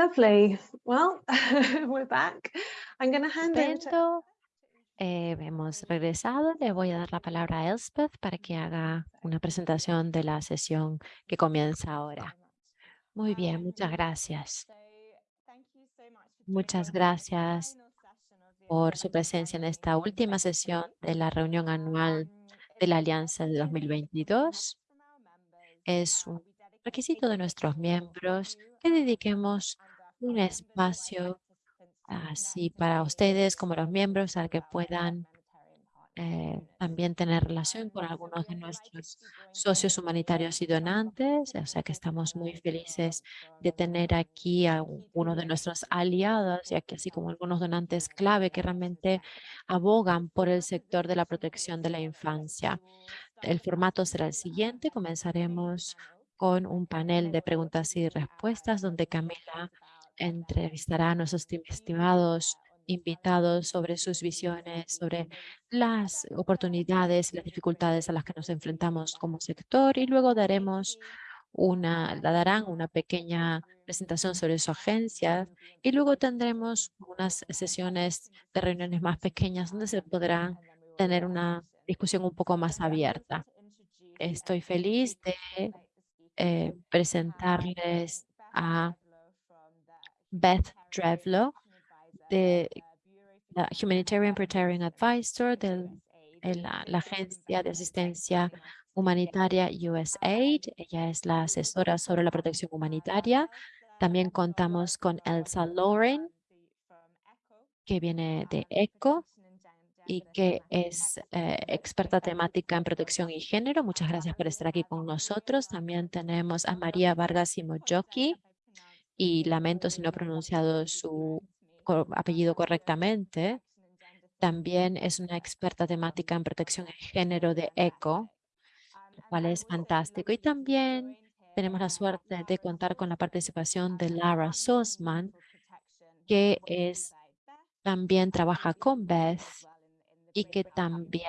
Lovely. Well, we're back. I'm going to hand over to Estupendo. Eh, hemos regresado. Le voy a dar la palabra a Elspeth para que haga una presentación de la sesión que comienza ahora. Muy bien, muchas gracias. Muchas gracias por su presencia en esta última sesión de la reunión anual de la Alianza de 2022. Es un requisito de nuestros miembros que dediquemos un espacio así para ustedes como los miembros a que puedan eh, también tener relación con algunos de nuestros socios humanitarios y donantes, o sea que estamos muy felices de tener aquí a uno de nuestros aliados, ya que así como algunos donantes clave que realmente abogan por el sector de la protección de la infancia. El formato será el siguiente, comenzaremos con un panel de preguntas y respuestas donde Camila entrevistará a nuestros estimados invitados sobre sus visiones, sobre las oportunidades y las dificultades a las que nos enfrentamos como sector y luego daremos una, la darán una pequeña presentación sobre su agencia y luego tendremos unas sesiones de reuniones más pequeñas donde se podrá tener una discusión un poco más abierta. Estoy feliz de eh, presentarles a Beth Drevlo, de la Humanitarian Protection Advisor de la, Agencia de Asistencia Humanitaria USAID. Ella es la asesora sobre la protección humanitaria. También contamos con Elsa Lauren, que viene de ECHO y que es eh, experta temática en protección y género. Muchas gracias por estar aquí con nosotros. También tenemos a María Vargas y lamento si no he pronunciado su apellido correctamente. También es una experta temática en protección de género de ECO, lo cual es fantástico. Y también tenemos la suerte de contar con la participación de Lara Sosman, que es también trabaja con Beth y que también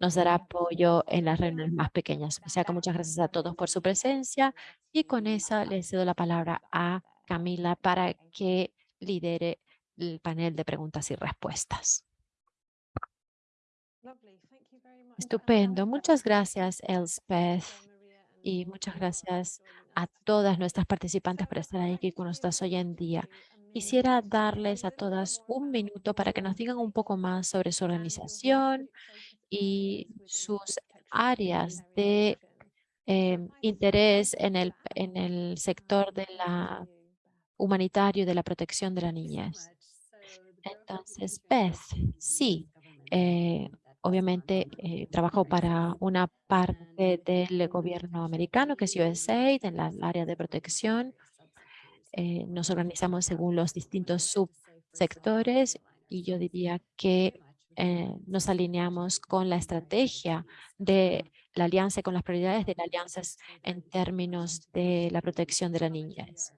nos dará apoyo en las reuniones más pequeñas. O sea que muchas gracias a todos por su presencia y con eso les cedo la palabra a Camila para que lidere el panel de preguntas y respuestas. Estupendo. Muchas gracias, Elspeth. Y muchas gracias a todas nuestras participantes por estar aquí con nosotros hoy en día. Quisiera darles a todas un minuto para que nos digan un poco más sobre su organización y sus áreas de em, interés en el, en el sector de la humanitario de la protección de la niñez. Entonces, Beth, sí, eh, obviamente eh, trabajo para una parte del gobierno americano, que es USAID, en la área de protección. Eh, nos organizamos según los distintos subsectores y yo diría que nos alineamos con la estrategia de la alianza, con las prioridades de la alianza en términos de la protección de la niñez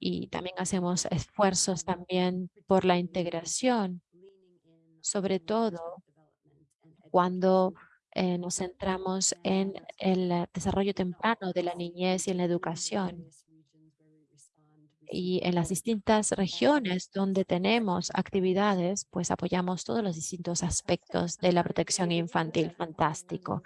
y también hacemos esfuerzos también por la integración, sobre todo cuando eh, nos centramos en el desarrollo temprano de la niñez y en la educación. Y en las distintas regiones donde tenemos actividades, pues apoyamos todos los distintos aspectos de la protección infantil. Fantástico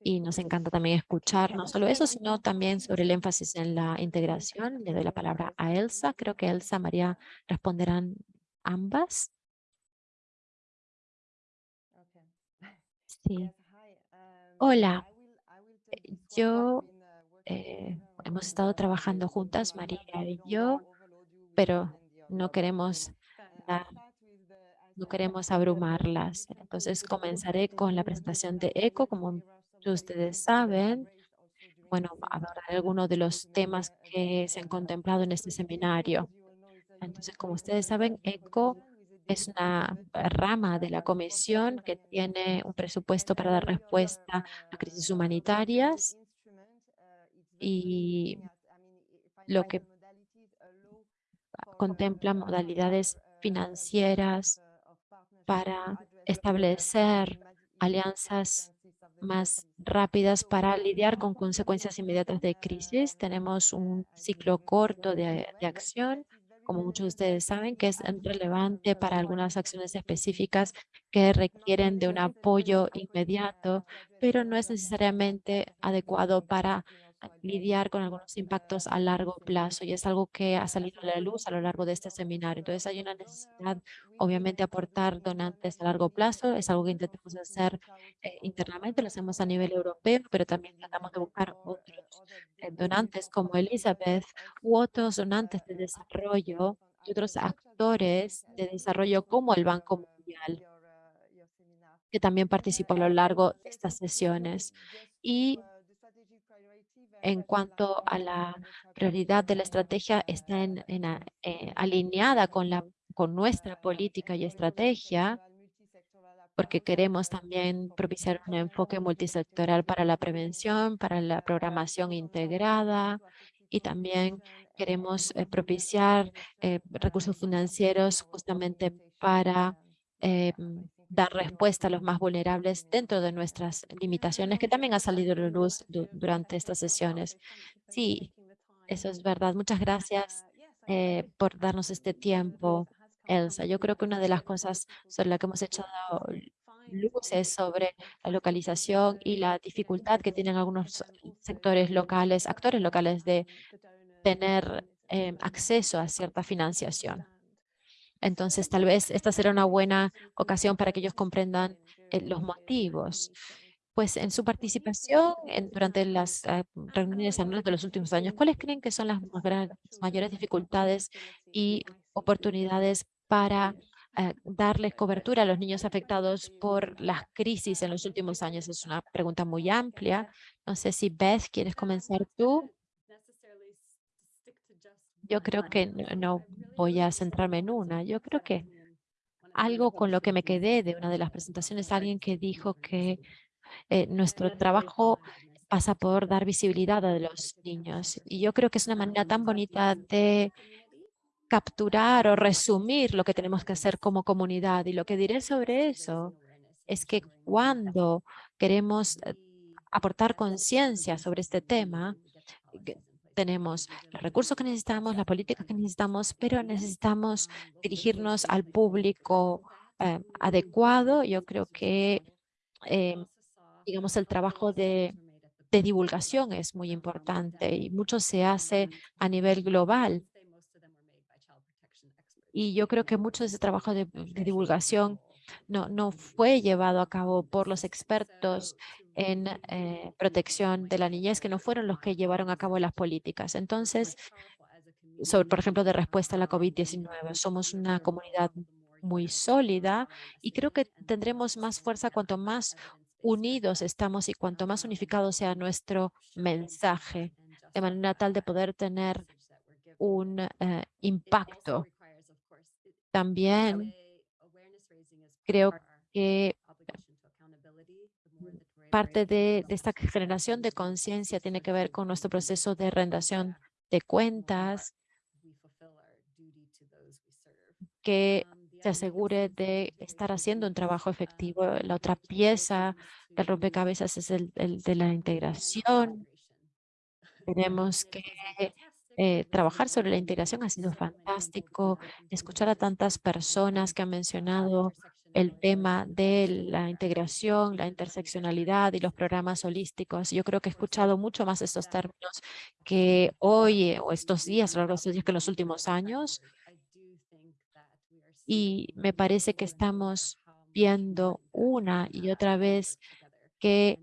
y nos encanta también escuchar no solo eso, sino también sobre el énfasis en la integración. Le doy la palabra a Elsa. Creo que Elsa, María responderán ambas. Sí. Hola. Eh, yo eh, hemos estado trabajando juntas, María y yo, pero no queremos no queremos abrumarlas. Entonces comenzaré con la presentación de ECO como ustedes saben, bueno, hablar algunos de los temas que se han contemplado en este seminario. Entonces, como ustedes saben, ECO es una rama de la comisión que tiene un presupuesto para dar respuesta a crisis humanitarias y lo que contempla modalidades financieras para establecer alianzas más rápidas para lidiar con consecuencias inmediatas de crisis. Tenemos un ciclo corto de, de acción, como muchos de ustedes saben, que es relevante para algunas acciones específicas que requieren de un apoyo inmediato, pero no es necesariamente adecuado para lidiar con algunos impactos a largo plazo y es algo que ha salido a la luz a lo largo de este seminario. Entonces hay una necesidad, obviamente, aportar donantes a largo plazo. Es algo que intentamos hacer eh, internamente, lo hacemos a nivel europeo, pero también tratamos de buscar otros eh, donantes como Elizabeth u otros donantes de desarrollo y otros actores de desarrollo como el Banco Mundial que también participó a lo largo de estas sesiones. Y en cuanto a la prioridad de la estrategia está en, eh, alineada con, la, con nuestra política y estrategia, porque queremos también propiciar un enfoque multisectoral para la prevención, para la programación integrada y también queremos eh, propiciar eh, recursos financieros justamente para dar respuesta a los más vulnerables dentro de nuestras limitaciones, que también ha salido a luz durante estas sesiones. Sí, eso es verdad. Muchas gracias eh, por darnos este tiempo, Elsa. Yo creo que una de las cosas sobre las que hemos echado luz es sobre la localización y la dificultad que tienen algunos sectores locales, actores locales de tener eh, acceso a cierta financiación. Entonces, tal vez esta será una buena ocasión para que ellos comprendan eh, los motivos. Pues en su participación durante las eh, reuniones anuales de los últimos años, ¿cuáles creen que son las mayores dificultades y oportunidades para eh, darles cobertura a los niños afectados por las crisis en los últimos años? Es una pregunta muy amplia. No sé si Beth, ¿quieres comenzar tú? yo creo que no, voy a centrarme en una. Yo creo que algo con lo que me quedé de una de las presentaciones, alguien que dijo que eh, nuestro trabajo pasa por dar visibilidad a los niños. Y yo creo que es una manera tan bonita de capturar o resumir lo que tenemos que hacer como comunidad. Y lo que diré sobre eso es que cuando queremos eh, aportar conciencia sobre este tema, tenemos los recursos que necesitamos, la política que necesitamos, pero necesitamos dirigirnos al público eh, adecuado. Yo creo que, eh, digamos, el trabajo de, de divulgación es muy importante y mucho se hace a nivel global. Y yo creo que mucho de ese trabajo de, de divulgación no, no fue llevado a cabo por los expertos en eh, protección de la niñez, que no fueron los que llevaron a cabo las políticas. Entonces, sobre, por ejemplo, de respuesta a la COVID-19, somos una comunidad muy sólida y creo que tendremos más fuerza cuanto más unidos estamos y cuanto más unificado sea nuestro mensaje, de manera tal de poder tener un eh, impacto. También creo que parte de, esta generación de conciencia tiene que ver con nuestro proceso de rendición de cuentas, que se asegure de estar haciendo un trabajo efectivo. La otra pieza del rompecabezas es el, de la integración. Tenemos que eh, trabajar sobre la integración. Ha sido fantástico escuchar a tantas personas que han mencionado el tema de la integración, la interseccionalidad y los programas holísticos. Yo creo que he escuchado mucho más estos términos que hoy eh, o estos días, que los últimos años. Y me parece que estamos viendo una y otra vez que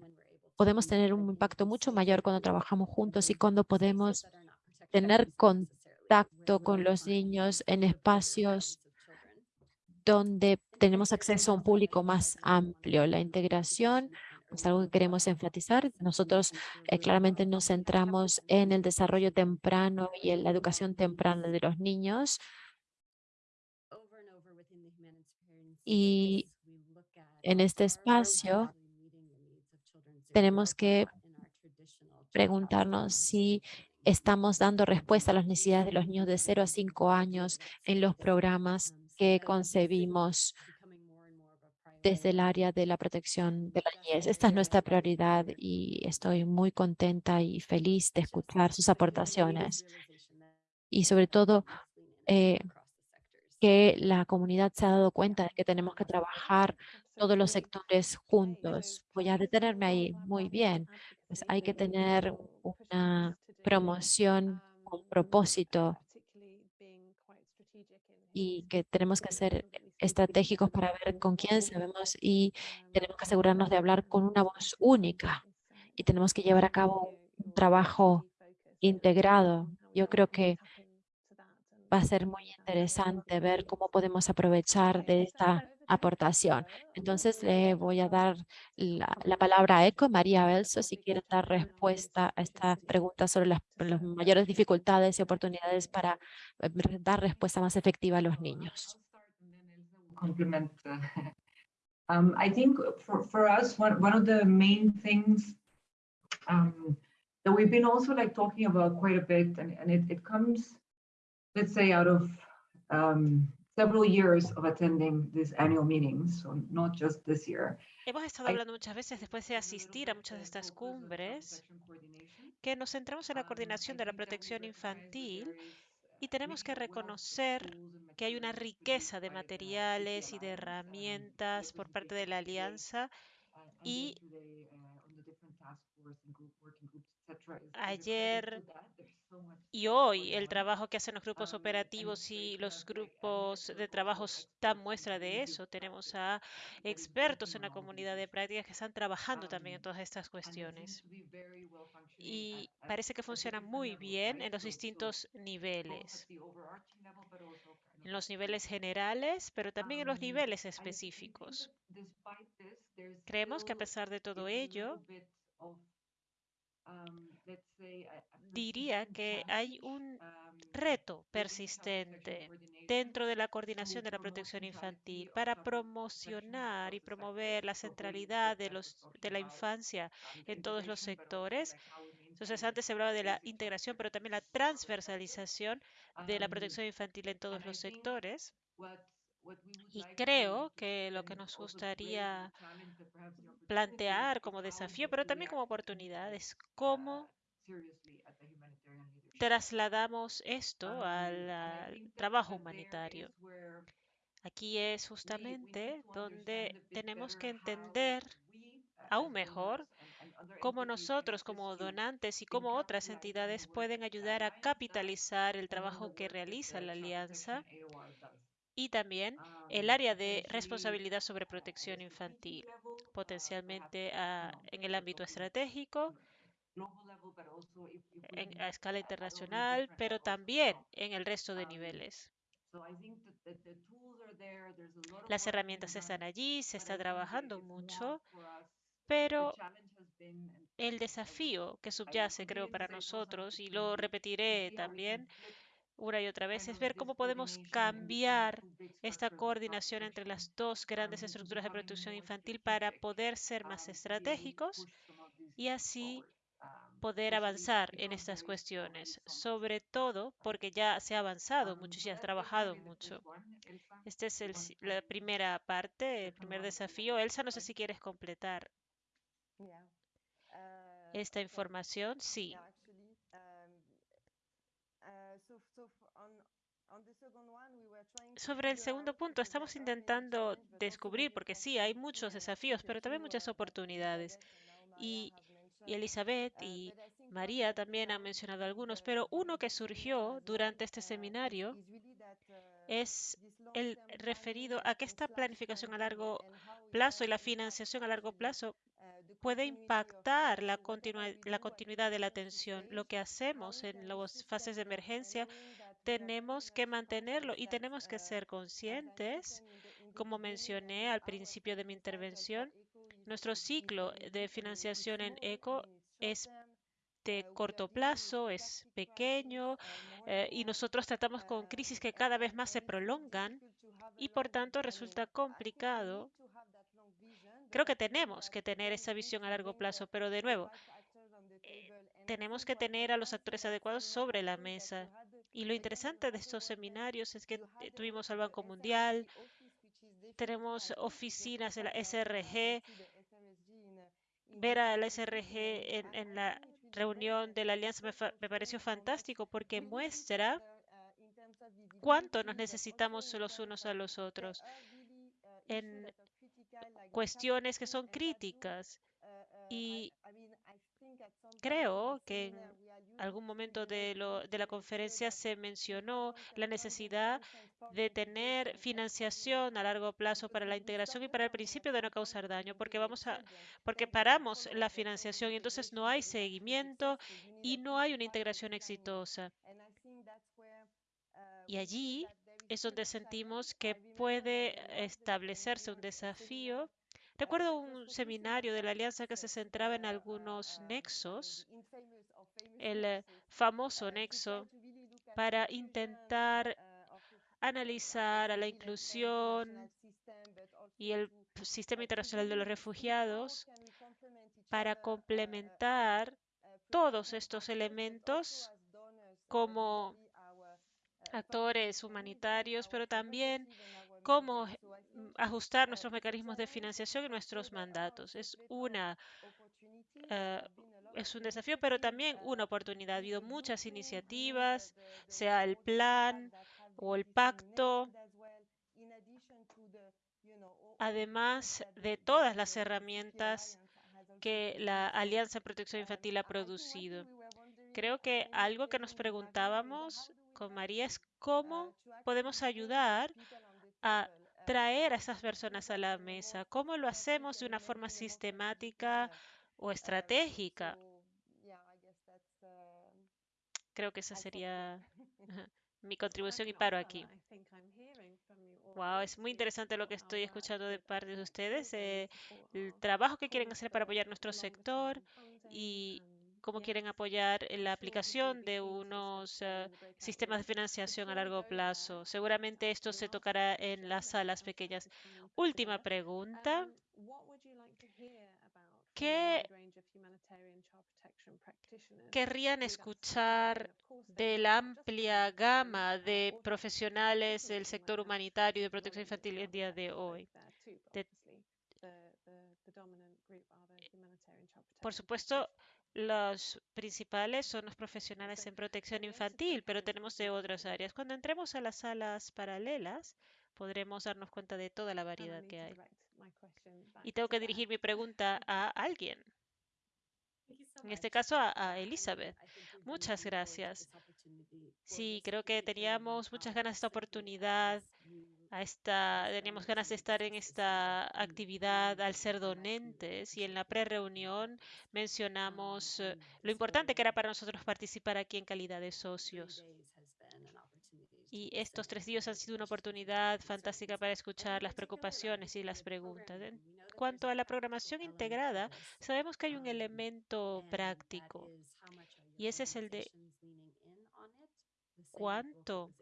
podemos tener un impacto mucho mayor cuando trabajamos juntos y cuando podemos tener contacto con los niños en espacios donde tenemos acceso a un público más amplio. La integración es algo que queremos enfatizar. Nosotros eh, claramente nos centramos en el desarrollo temprano y en la educación temprana de los niños. Y en este espacio tenemos que preguntarnos si estamos dando respuesta a las necesidades de los niños de 0 a 5 años en los programas que concebimos desde el área de la protección de la niñez. Esta es nuestra prioridad y estoy muy contenta y feliz de escuchar sus aportaciones y sobre todo eh, que la comunidad se ha dado cuenta de que tenemos que trabajar todos los sectores juntos. Voy a detenerme ahí. Muy bien. Pues hay que tener una promoción con propósito y que tenemos que ser estratégicos para ver con quién sabemos y tenemos que asegurarnos de hablar con una voz única y tenemos que llevar a cabo un trabajo integrado. Yo creo que va a ser muy interesante ver cómo podemos aprovechar de esta aportación. Entonces le voy a dar la, palabra a Eco, María Belso, si quiere dar respuesta a esta pregunta sobre las, mayores dificultades y oportunidades para eh, dar respuesta más efectiva a los niños. That we've been also like talking about quite a bit, and, and it, it comes, let's say, out of um, several years of attending these annual meetings, so not just this year. Hemos estado hablando muchas veces después de asistir a muchas de estas cumbres que nos centramos en la coordinación de la protección infantil y tenemos que reconocer que hay una riqueza de materiales y de herramientas por parte de la alianza y ayer y hoy el trabajo que hacen los grupos operativos y los grupos de trabajo dan muestra de eso. Tenemos a expertos en la comunidad de prácticas que están trabajando también en todas estas cuestiones. Y parece que funciona muy bien en los distintos niveles. En los niveles generales, pero también en los niveles específicos. Creemos que a pesar de todo ello, diría que hay un reto persistente dentro de la coordinación de la protección infantil para promocionar y promover la centralidad de, los, de la infancia en todos los sectores. Entonces, antes se hablaba de la integración, pero también la transversalización de la protección infantil en todos los sectores. Y creo que lo que nos gustaría plantear como desafío, pero también como oportunidad, es cómo trasladamos esto al, trabajo humanitario. Aquí es justamente donde tenemos que entender aún mejor cómo nosotros como donantes y cómo otras entidades pueden ayudar a capitalizar el trabajo que realiza la alianza y también el área de responsabilidad sobre protección infantil, potencialmente en el ámbito estratégico, a escala internacional, pero también en el resto de niveles. Las herramientas están allí, se está trabajando mucho, pero el desafío que subyace, creo, para nosotros, y lo repetiré también, una y otra vez es ver cómo podemos cambiar esta coordinación entre las dos grandes estructuras de protección infantil para poder ser más estratégicos y así poder avanzar en estas cuestiones, sobre todo porque ya se ha avanzado mucho y se ha trabajado mucho. Esta es la primera parte, el primer desafío. Elsa, no sé si quieres completar esta información. Sí. Sobre el segundo punto, estamos intentando descubrir, porque sí, hay muchos desafíos, pero también muchas oportunidades. Y, y Elizabeth y María también han mencionado algunos, pero uno que surgió durante este seminario es el referido a que esta planificación a largo plazo y la financiación a largo plazo puede impactar la, la continuidad de la atención. Lo que hacemos en las fases de emergencia tenemos que mantenerlo y tenemos que ser conscientes, como mencioné al principio de mi intervención, nuestro ciclo de financiación en ECO es de corto plazo, es pequeño eh, y nosotros tratamos con crisis que cada vez más se prolongan y por tanto resulta complicado. Creo que tenemos que tener esa visión a largo plazo, pero de nuevo, eh, tenemos que tener a los actores adecuados sobre la mesa. Y lo interesante de estos seminarios es que tuvimos al Banco Mundial, tenemos oficinas de la SRG. Ver a la SRG en, la reunión de la alianza me, pareció fantástico porque muestra cuánto nos necesitamos los unos a los otros en cuestiones que son críticas. Y creo que algún momento de, lo, de, la conferencia se mencionó la necesidad de tener financiación a largo plazo para la integración y para el principio de no causar daño, porque vamos a, porque paramos la financiación y entonces no hay seguimiento y no hay una integración exitosa. Y allí es donde sentimos que puede establecerse un desafío Recuerdo un seminario de la Alianza que se centraba en algunos nexos, el eh, famoso nexo, para intentar analizar a la inclusión y el sistema internacional de los refugiados para complementar todos estos elementos como actores humanitarios, pero también cómo mm, ajustar nuestros mecanismos de financiación y nuestros mandatos. Es, una, uh, es un desafío, pero también una oportunidad. Ha habido muchas iniciativas, sea el plan o el pacto, además de todas las herramientas que la Alianza de Protección Infantil ha producido. Creo que algo que nos preguntábamos con María es cómo podemos ayudar a traer a esas personas a la mesa? ¿Cómo lo hacemos de una forma sistemática o estratégica? Creo que esa sería mi contribución y paro aquí. Wow, es muy interesante lo que estoy escuchando de parte de ustedes, eh, el trabajo que quieren hacer para apoyar nuestro sector y cómo quieren apoyar la aplicación de unos uh, sistemas de financiación a largo plazo. Seguramente esto se tocará en las salas pequeñas. Última pregunta. ¿Qué querrían escuchar de la amplia gama de profesionales del sector humanitario y de protección infantil el día de hoy? De, por supuesto, los principales son los profesionales en protección infantil, pero tenemos de otras áreas. Cuando entremos a las salas paralelas, podremos darnos cuenta de toda la variedad que hay. Y tengo que dirigir mi pregunta a alguien. En este caso, a, a Elizabeth. Muchas gracias. Sí, creo que teníamos muchas ganas de esta oportunidad teníamos ganas de estar en esta actividad al ser donantes y en la pre-reunión mencionamos eh, lo importante que era para nosotros participar aquí en calidad de socios. Y estos tres días han sido una oportunidad fantástica para escuchar las preocupaciones y las preguntas. En cuanto a la programación integrada, sabemos que hay un elemento práctico y ese es el de cuánto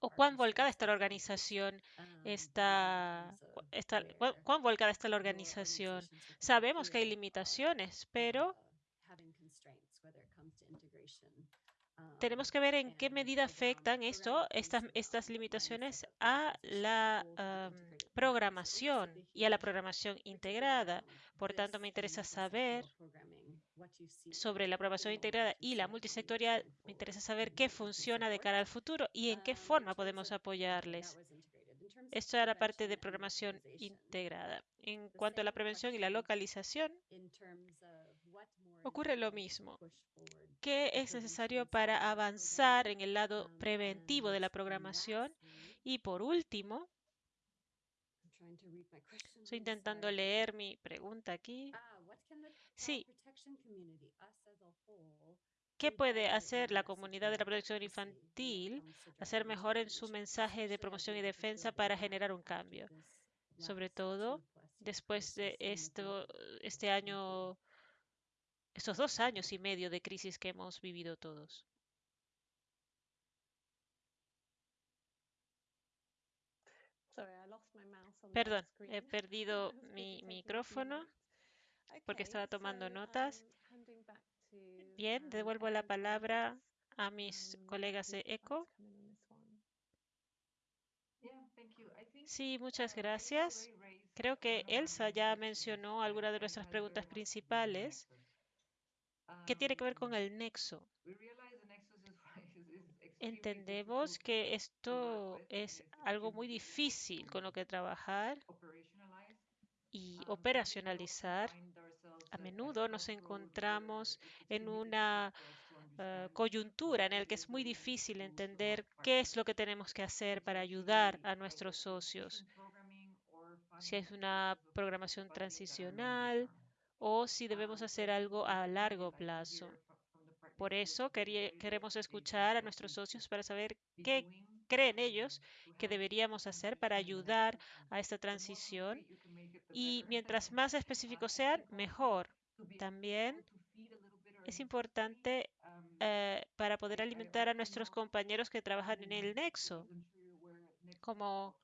o cuán volcada está la organización, está, está, cuán volcada está la organización. Sabemos que hay limitaciones, pero tenemos que ver en qué medida afectan esto, estas, estas limitaciones a la um, programación y a la programación integrada. Por tanto, me interesa saber sobre la programación integrada y la multisectorial, me interesa saber qué funciona de cara al futuro y en qué forma podemos apoyarles. Esto era parte de programación integrada. En cuanto a la prevención y la localización, ocurre lo mismo. ¿Qué es necesario para avanzar en el lado preventivo de la programación? Y por último, estoy intentando leer mi pregunta aquí. Sí. ¿Qué puede hacer la comunidad de la protección infantil hacer mejor en su mensaje de promoción y defensa para generar un cambio? Sobre todo después de esto, este año, estos dos años y medio de crisis que hemos vivido todos. Perdón, he perdido mi micrófono porque estaba tomando notas. Bien, devuelvo la palabra a mis colegas de ECO. Sí, muchas gracias. Creo que Elsa ya mencionó algunas de nuestras preguntas principales que tiene que ver con el nexo. Entendemos que esto es algo muy difícil con lo que trabajar y operacionalizar. A menudo nos encontramos en una uh, coyuntura en la que es muy difícil entender qué es lo que tenemos que hacer para ayudar a nuestros socios. Si es una programación transicional o si debemos hacer algo a largo plazo. Por eso queremos escuchar a nuestros socios para saber qué creen ellos que deberíamos hacer para ayudar a esta transición y mientras más específicos sean, mejor. También es importante eh, para poder alimentar a nuestros compañeros que trabajan en el nexo, como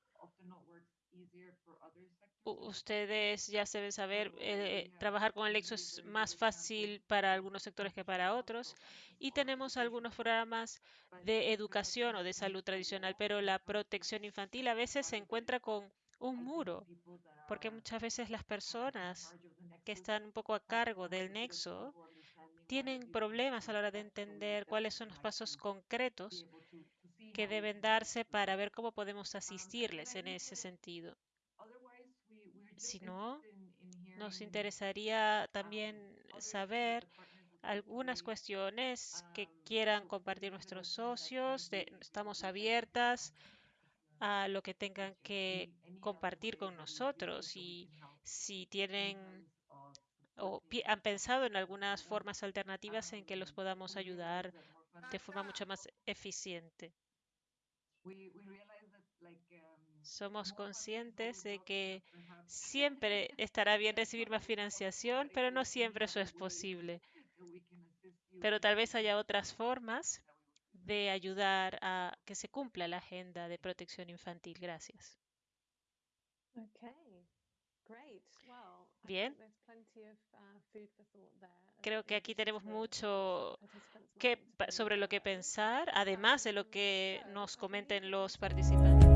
ustedes ya deben saber, eh, trabajar con el nexo es más fácil para algunos sectores que para otros. Y tenemos algunos programas de educación o de salud tradicional, pero la protección infantil a veces se encuentra con un muro, porque muchas veces las personas que están un poco a cargo del nexo tienen problemas a la hora de entender cuáles son los pasos concretos que deben darse para ver cómo podemos asistirles en ese sentido. Si no, nos interesaría también saber algunas cuestiones que quieran compartir nuestros socios. estamos abiertas a lo que tengan que compartir con nosotros y si tienen o han pensado en algunas formas alternativas en que los podamos ayudar de forma mucho más eficiente. Somos conscientes de que siempre estará bien recibir más financiación, pero no siempre eso es posible. Pero tal vez haya otras formas de ayudar a que se cumpla la agenda de protección infantil. Gracias. Bien. Creo que aquí tenemos mucho que, sobre lo que pensar, además de lo que nos comenten los participantes.